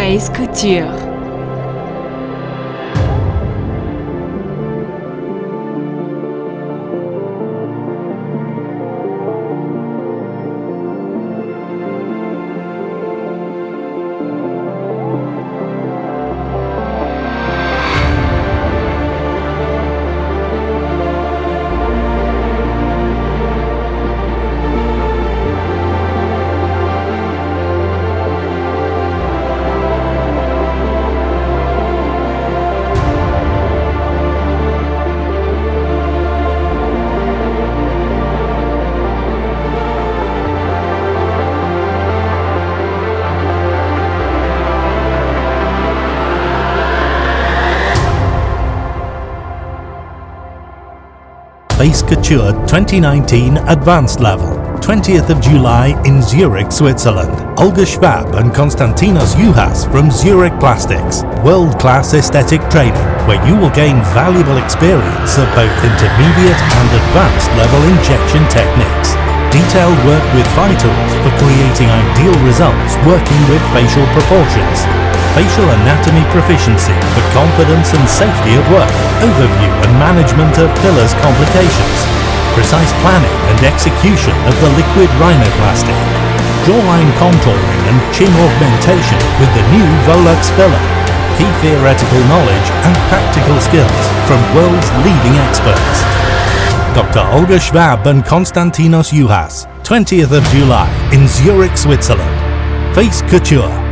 Face Couture. Face Couture 2019 Advanced Level. 20th of July in Zurich, Switzerland. Olga Schwab and Konstantinos Juhas from Zurich Plastics. World-class aesthetic training where you will gain valuable experience of both intermediate and advanced level injection techniques. Detailed work with tools for creating ideal results working with facial proportions facial anatomy proficiency for confidence and safety of work, overview and management of fillers complications, precise planning and execution of the liquid rhinoplasty, jawline contouring and chin augmentation with the new Volux filler, key theoretical knowledge and practical skills from world's leading experts. Dr. Olga Schwab and Konstantinos Juhas, 20th of July in Zurich, Switzerland. Face Couture